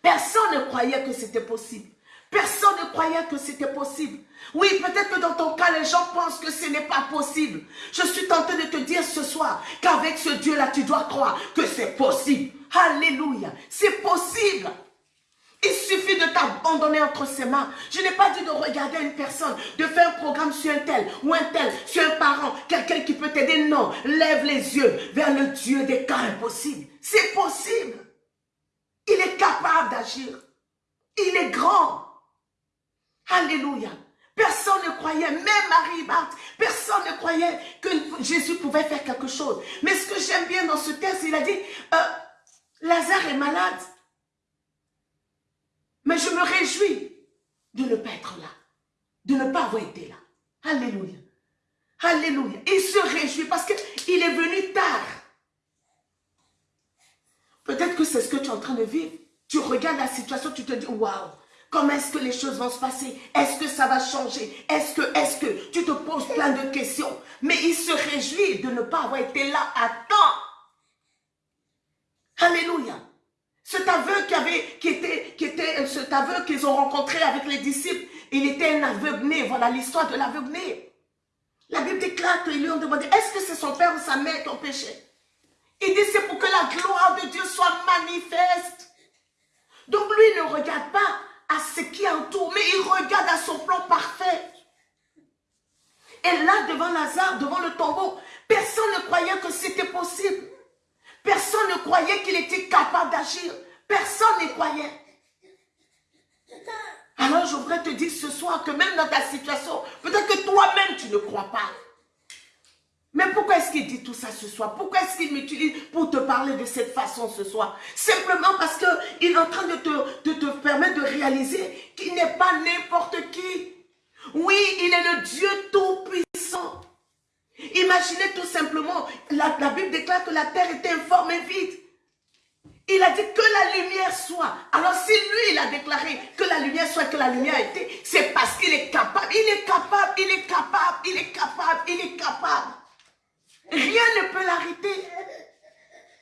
Personne ne croyait que c'était possible. Personne ne croyait que c'était possible. Oui, peut-être que dans ton cas, les gens pensent que ce n'est pas possible. Je suis tenté de te dire ce soir qu'avec ce Dieu-là, tu dois croire que c'est possible. Alléluia. C'est possible. T'abandonner entre ses mains. Je n'ai pas dit de regarder une personne, de faire un programme sur un tel ou un tel, sur un parent, quelqu'un qui peut t'aider. Non, lève les yeux vers le Dieu des cas impossibles. C'est possible. Il est capable d'agir. Il est grand. Alléluia. Personne ne croyait, même Marie Marthe, personne ne croyait que Jésus pouvait faire quelque chose. Mais ce que j'aime bien dans ce texte, il a dit, euh, Lazare est malade. Mais je me réjouis de ne pas être là, de ne pas avoir été là. Alléluia. Alléluia. Il se réjouit parce qu'il est venu tard. Peut-être que c'est ce que tu es en train de vivre. Tu regardes la situation, tu te dis, waouh, comment est-ce que les choses vont se passer? Est-ce que ça va changer? Est-ce que, est-ce que? Tu te poses plein de questions. Mais il se réjouit de ne pas avoir été là à temps. Alléluia. Cet aveugle qui avait, était, cet qu'ils ont rencontré avec les disciples, il était un aveugle Voilà l'histoire de l'aveugle La Bible déclare qu'ils lui ont demandé, est-ce que c'est son père ou sa mère qui ont péché? Il dit, c'est pour que la gloire de Dieu soit manifeste. Donc lui ne regarde pas à ce qui entoure, mais il regarde à son plan parfait. Et là, devant Lazare, devant le tombeau, personne ne croyait que c'était possible. Personne ne croyait qu'il était capable d'agir. Personne n'y croyait. Alors je voudrais te dire ce soir que même dans ta situation, peut-être que toi-même tu ne crois pas. Mais pourquoi est-ce qu'il dit tout ça ce soir? Pourquoi est-ce qu'il m'utilise pour te parler de cette façon ce soir? Simplement parce qu'il est en train de te, de te permettre de réaliser qu'il n'est pas n'importe qui. Oui, il est le Dieu tout-puissant. Imaginez tout simplement, la, Bible déclare que la terre était informe et vide. Il a dit que la lumière soit. Alors si lui, il a déclaré que la lumière soit, que la lumière été, c'est parce qu'il est capable. Il est capable, il est capable, il est capable, il est capable. Rien ne peut l'arrêter.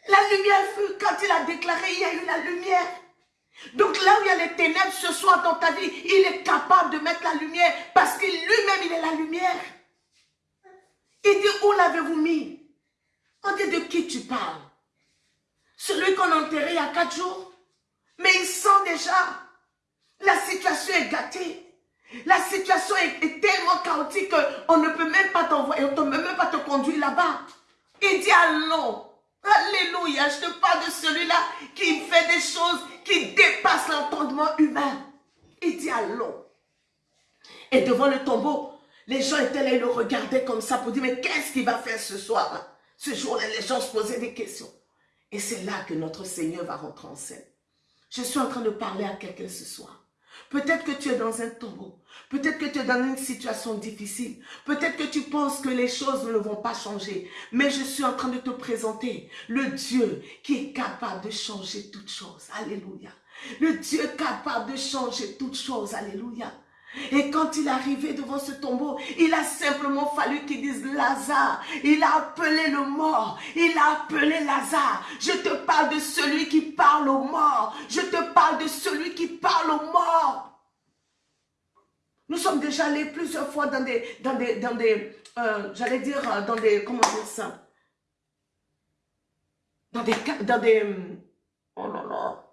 La lumière fut, quand il a déclaré, il y a eu la lumière. Donc là où il y a les ténèbres ce soir dans ta vie, il est capable de mettre la lumière parce que lui-même, il est la lumière. Il dit, où l'avez-vous mis? On dit, de qui tu parles? Celui qu'on a enterré il y a quatre jours? Mais il sent déjà. La situation est gâtée. La situation est, tellement chaotique qu'on ne peut même pas t'envoyer, on ne peut même pas te conduire là-bas. Il dit allons. Alléluia, je te parle de celui-là qui fait des choses qui dépassent l'entendement humain. Il dit allons. Et devant le tombeau, les gens étaient là, ils le regardaient comme ça pour dire, mais qu'est-ce qu'il va faire ce soir Ce jour-là, les gens se posaient des questions. Et c'est là que notre Seigneur va rentrer en scène. Je suis en train de parler à quelqu'un ce soir. Peut-être que tu es dans un tombeau. Peut-être que tu es dans une situation difficile. Peut-être que tu penses que les choses ne vont pas changer. Mais je suis en train de te présenter le Dieu qui est capable de changer toutes choses. Alléluia. Le Dieu capable de changer toutes choses. Alléluia. Et quand il est arrivé devant ce tombeau, il a simplement fallu qu'il dise Lazare. Il a appelé le mort. Il a appelé Lazare. Je te parle de celui qui parle aux morts. Je te parle de celui qui parle aux morts. Nous sommes déjà allés plusieurs fois dans des, dans des, dans des, euh, j'allais dire, euh, dans des, comment dire ça? Dans des, dans des, oh là là,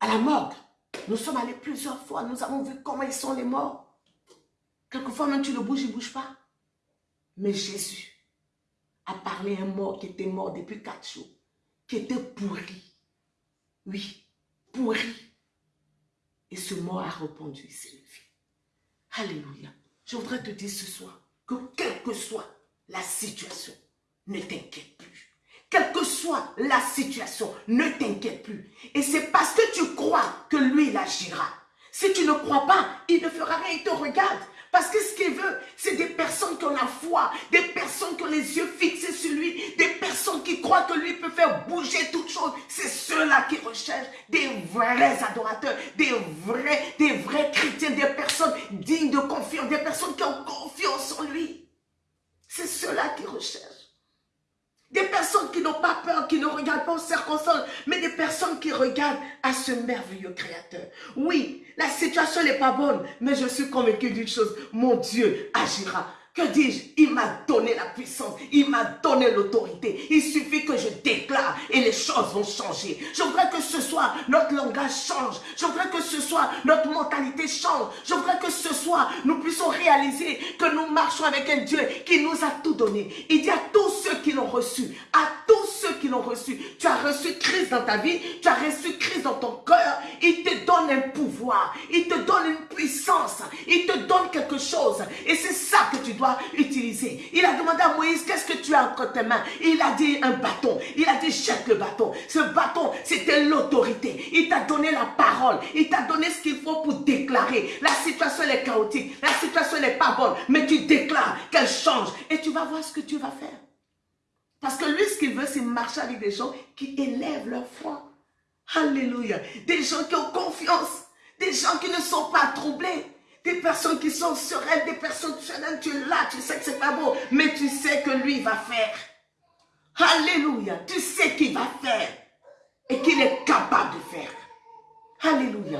à la morgue. Nous sommes allés plusieurs fois, nous avons vu comment ils sont les morts. Quelquefois même tu le bouges, il ne bouge pas. Mais Jésus a parlé à un mort qui était mort depuis quatre jours, qui était pourri. Oui, pourri. Et ce mort a répondu, il s'est levé. Alléluia. Je voudrais te dire ce soir que quelle que soit la situation, ne t'inquiète plus. Quelle que soit la situation, ne t'inquiète plus. Et c'est parce que tu crois que lui, il agira. Si tu ne crois pas, il ne fera rien, il te regarde. Parce que ce qu'il veut, c'est des personnes qui ont la foi, des personnes qui ont les yeux fixés sur lui, des personnes qui croient que lui peut faire bouger toutes choses. C'est ceux-là qui recherchent des vrais adorateurs, des vrais, des vrais chrétiens, des personnes dignes de confiance, des personnes qui ont confiance en lui. C'est ceux-là qui recherchent. Des personnes qui n'ont pas peur, qui ne regardent pas aux circonstances, mais des personnes qui regardent à ce merveilleux créateur. Oui, la situation n'est pas bonne, mais je suis convaincu d'une chose, mon Dieu agira. Que dis-je? Il m'a donné la puissance, il m'a donné l'autorité. Il suffit que je déclare et les choses vont changer. Je voudrais que ce soir, notre langage change. Je voudrais que ce soir, notre mentalité change. Je voudrais que ce soir, nous puissions réaliser que nous marchons avec un Dieu qui nous a tout donné. Il dit à tous ceux qui l'ont reçu, à tous ceux qui l'ont reçu, tu as reçu Christ dans ta vie, tu as reçu Christ dans ton cœur. Il te donne un pouvoir, il te donne une puissance, il te donne quelque chose. Et c'est ça que tu dois utiliser. Il a demandé à Moïse, qu'est-ce que tu as entre tes mains? Il a dit un bâton. Il a dit, jette le bâton. Ce bâton, c'était l'autorité. Il t'a donné la parole. Il t'a donné ce qu'il faut pour déclarer. La situation est chaotique. La situation n'est pas bonne. Mais tu déclares qu'elle change. Et tu vas voir ce que tu vas faire. Parce que lui, ce qu'il veut, c'est marcher avec des gens qui élèvent leur foi. Alléluia. Des gens qui ont confiance. Des gens qui ne sont pas troublés. Des personnes qui sont sereines, des personnes sereines, tu es là, tu sais que c'est pas beau, mais tu sais que lui va faire. Alléluia. Tu sais qu'il va faire et qu'il est capable de faire. Alléluia.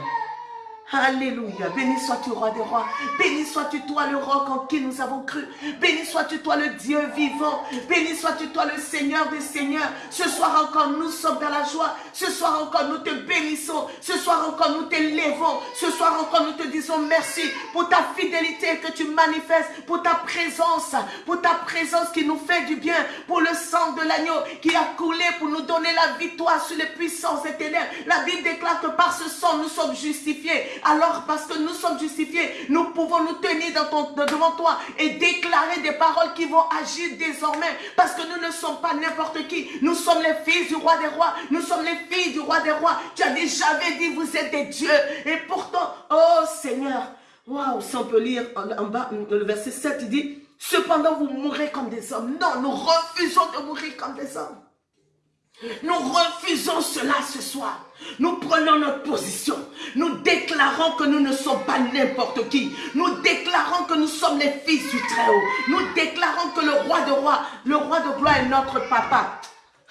Alléluia. Béni sois-tu, roi des rois. Béni sois-tu, toi, le roc en qui nous avons cru. Béni sois-tu, toi, le Dieu vivant. Béni sois-tu, toi, le Seigneur des Seigneurs. Ce soir encore, nous sommes dans la joie. Ce soir encore, nous te bénissons. Ce soir encore, nous t'élèvons. Ce soir encore, nous te disons merci pour ta fidélité que tu manifestes, pour ta présence, pour ta présence qui nous fait du bien, pour le sang de l'agneau qui a coulé pour nous donner la victoire sur les puissances des ténèbres. La Bible déclare que par ce sang, nous sommes justifiés. Alors parce que nous sommes justifiés, nous pouvons nous tenir devant toi et déclarer des paroles qui vont agir désormais. Parce que nous ne sommes pas n'importe qui. Nous sommes les fils du roi des rois. Nous sommes les filles du roi des rois. Tu as dit, j'avais dit, vous êtes des dieux. Et pourtant, oh Seigneur, waouh, si on peut lire en bas, le verset 7, il dit, cependant vous mourrez comme des hommes. Non, nous refusons de mourir comme des hommes. Nous refusons cela ce soir. Nous prenons notre position. Nous déclarons que nous ne sommes pas n'importe qui. Nous déclarons que nous sommes les fils du Très-Haut. Nous déclarons que le roi de roi, le roi de gloire est notre papa.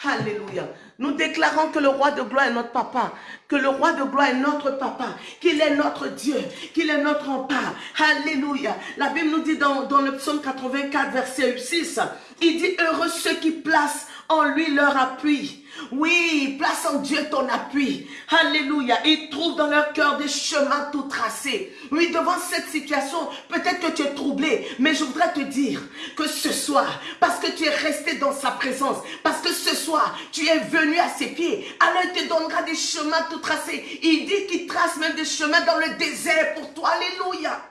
Alléluia. Nous déclarons que le roi de gloire est notre papa, que le roi de gloire est notre papa, qu'il est notre Dieu, qu'il est notre rempart. Alléluia. La Bible nous dit dans, dans le psaume 84, verset 6, il dit, heureux ceux qui placent en lui leur appui. Oui, place en Dieu ton appui. Alléluia. Ils trouvent dans leur cœur des chemins tout tracés. Oui, devant cette situation, peut-être que tu es troublé, mais je voudrais te dire que ce soir, parce que tu es resté dans sa présence, parce que ce soir, tu es venu à ses pieds, alors il te donnera des chemins tout tracés. Il dit qu'il trace même des chemins dans le désert pour toi. Alléluia.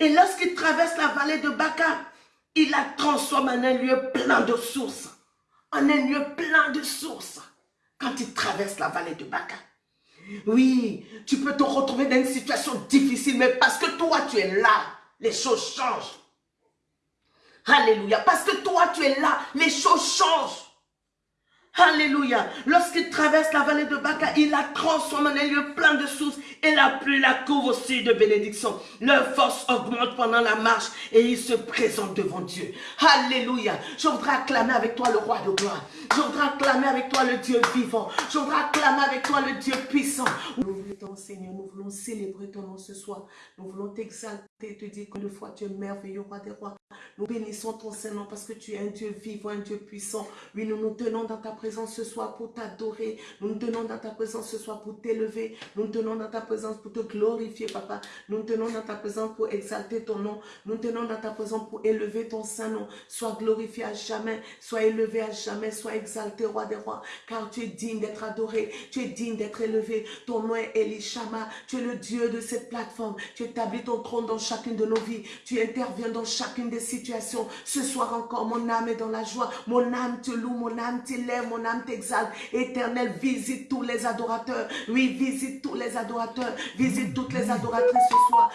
Et lorsqu'il traverse la vallée de Baca, il la transforme en un lieu plein de sources. En un lieu plein de sources. Quand il traverse la vallée de Baca. Oui, tu peux te retrouver dans une situation difficile, mais parce que toi, tu es là, les choses changent. Alléluia. Parce que toi, tu es là, les choses changent. Alléluia. Lorsqu'il traverse la vallée de Baca, il la transforme en un lieu plein de sources et la pluie la couvre aussi de bénédictions. Leur force augmente pendant la marche et ils se présentent devant Dieu. Alléluia. Je voudrais acclamer avec toi le roi de gloire. Je voudrais acclamer avec toi le Dieu vivant. Je voudrais acclamer avec toi le Dieu puissant. Nous voulons, Seigneur, nous voulons célébrer ton nom ce soir. Nous voulons t'exalter, te dire que de fois tu es merveilleux, roi des rois. Nous bénissons ton Saint-Nom parce que tu es un Dieu vivant, un Dieu puissant. Oui, nous nous tenons dans ta présence ce soir pour t'adorer. Nous nous tenons dans ta présence ce soir pour t'élever. Nous nous tenons dans ta présence pour te glorifier, Papa. Nous nous tenons dans ta présence pour exalter ton nom. Nous nous tenons dans ta présence pour élever ton Saint-Nom. Sois glorifié à jamais, sois élevé à jamais, sois exalté, roi des rois, car tu es digne d'être adoré, tu es digne d'être élevé. Ton nom est Elishama, tu es le Dieu de cette plateforme. Tu établis ton trône dans chacune de nos vies. Tu interviens dans chacune des situations. Ce soir encore, mon âme est dans la joie. Mon âme te loue, mon âme t'élève, mon âme t'exalte. Éternel, visite tous les adorateurs. Oui, visite tous les adorateurs. Visite toutes les adoratrices ce soir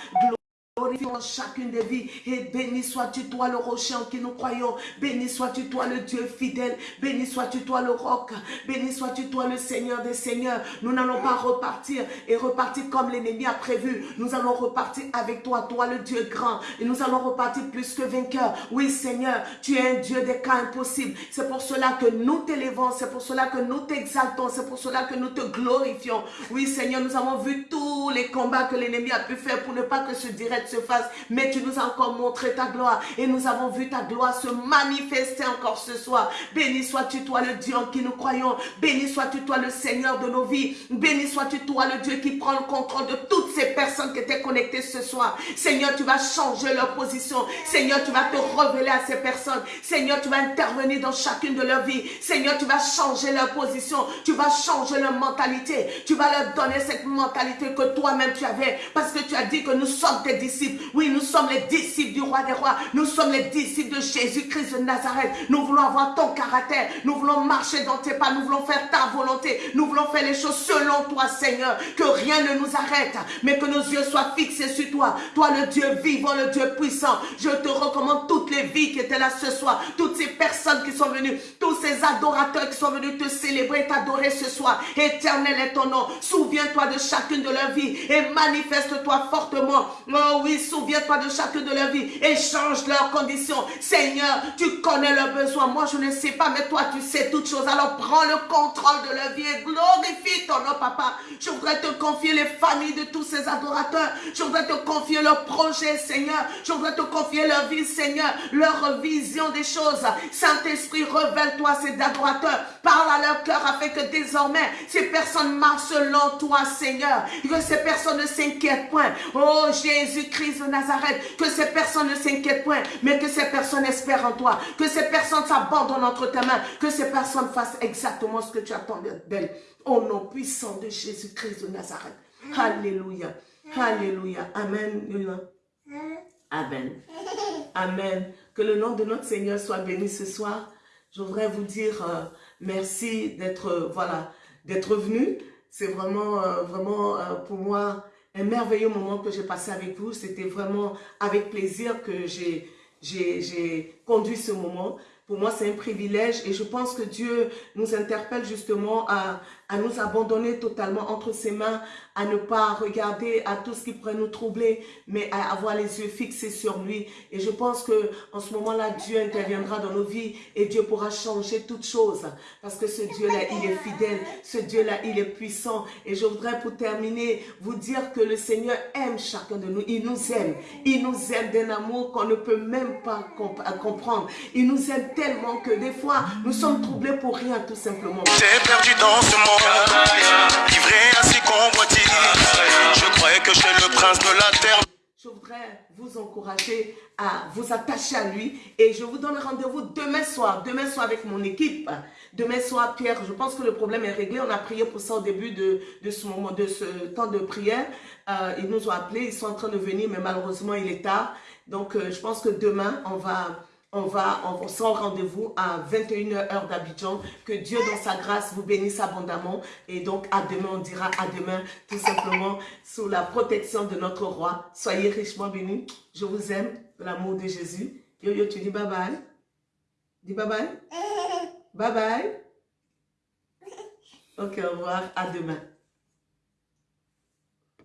dans chacune des vies. Et béni sois-tu toi le rocher en qui nous croyons. Béni sois-tu toi le Dieu fidèle. Béni sois-tu toi le roc. Béni sois-tu toi le Seigneur des Seigneurs. Nous n'allons pas repartir et repartir comme l'ennemi a prévu. Nous allons repartir avec toi, toi le Dieu grand. Et nous allons repartir plus que vainqueur. Oui Seigneur, tu es un Dieu des cas impossibles. C'est pour cela que nous t'élevons. C'est pour cela que nous t'exaltons. C'est pour cela que nous te glorifions. Oui Seigneur, nous avons vu tous les combats que l'ennemi a pu faire pour ne pas que ce direct se surface, mais tu nous as encore montré ta gloire et nous avons vu ta gloire se manifester encore ce soir. Béni sois-tu toi le Dieu en qui nous croyons. Béni sois-tu toi le Seigneur de nos vies. Béni sois-tu toi le Dieu qui prend le contrôle de toutes ces personnes qui étaient connectées ce soir. Seigneur, tu vas changer leur position. Seigneur, tu vas te révéler à ces personnes. Seigneur, tu vas intervenir dans chacune de leurs vies. Seigneur, tu vas changer leur position. Tu vas changer leur mentalité. Tu vas leur donner cette mentalité que toi-même tu avais. Parce que tu as dit que nous sommes tes disciples. Oui, nous sommes les disciples du roi des rois. Nous sommes les disciples de Jésus-Christ de Nazareth. Nous voulons avoir ton caractère. Nous voulons marcher dans tes pas. Nous voulons faire ta volonté. Nous voulons faire les choses selon toi, Seigneur. Que rien ne nous arrête. Mais que nos yeux soient fixés sur toi. Toi, le Dieu vivant, le Dieu puissant. Je te recommande toutes les vies qui étaient là ce soir. Toutes ces personnes qui sont venues. Tous ces adorateurs qui sont venus te célébrer, t'adorer ce soir. Éternel est ton nom. Souviens-toi de chacune de leurs vies et manifeste-toi fortement. Oh oui, souviens-toi de chacune de leurs vies et change leurs conditions. Seigneur, tu connais leurs besoins. Moi, je ne sais pas, mais toi, tu sais toutes choses. Alors prends le contrôle de leur vie et glorifie ton nom, papa. Je voudrais te confier les familles de tous ces adorateurs. Je voudrais te confier leurs projets, Seigneur. Je voudrais te confier leur vie, Seigneur, leur vision des choses. Saint-Esprit, révèle-toi ces adorateurs. Parle à leur cœur afin que désormais, ces personnes marchent selon toi, Seigneur. Que ces personnes ne s'inquiètent point. Oh Jésus-Christ de Nazareth, que ces personnes ne s'inquiètent point, mais que ces personnes espèrent en toi. Que ces personnes s'abandonnent entre tes mains. Que ces personnes fassent exactement ce que tu attends d'elles. Au nom puissant de Jésus-Christ de Nazareth. Alléluia. Alléluia. Amen. Amen. Amen. Que le nom de notre Seigneur soit béni ce soir. Je voudrais vous dire euh, merci d'être euh, voilà d'être venu. C'est vraiment, euh, vraiment pour moi merveilleux moment que j'ai passé avec vous. C'était vraiment avec plaisir que j'ai conduit ce moment. Pour moi, c'est un privilège et je pense que Dieu nous interpelle justement à, à nous abandonner totalement entre ses mains, à ne pas regarder à tout ce qui pourrait nous troubler, mais à avoir les yeux fixés sur lui. Et je pense que en ce moment-là, Dieu interviendra dans nos vies et Dieu pourra changer toutes choses. Parce que ce Dieu-là, il est fidèle. Ce Dieu-là, il est puissant. Et je voudrais pour terminer vous dire que le Seigneur aime chacun de nous. Il nous aime. Il nous aime d'un amour qu'on ne peut même pas comprendre. Il nous aime tellement que des fois, nous sommes troublés pour rien, tout simplement.
J'ai perdu dans ce monde je croyais que j'étais le prince de la terre.
Je voudrais vous encourager à vous attacher à lui et je vous donne rendez-vous demain soir. Demain soir avec mon équipe. Demain soir, Pierre, je pense que le problème est réglé. On a prié pour ça au début de, de ce moment, de ce temps de prière. Euh, ils nous ont appelés, ils sont en train de venir, mais malheureusement, il est tard. Donc, euh, je pense que demain, on va on va, on au rendez-vous à 21h heure d'Abidjan. Que Dieu dans sa grâce vous bénisse abondamment. Et donc à demain, on dira à demain tout simplement sous la protection de notre roi. Soyez richement bénis. Je vous aime l'amour de Jésus. Yo yo, tu dis bye bye? Dis bye bye? Bye bye? Ok, au revoir. À demain.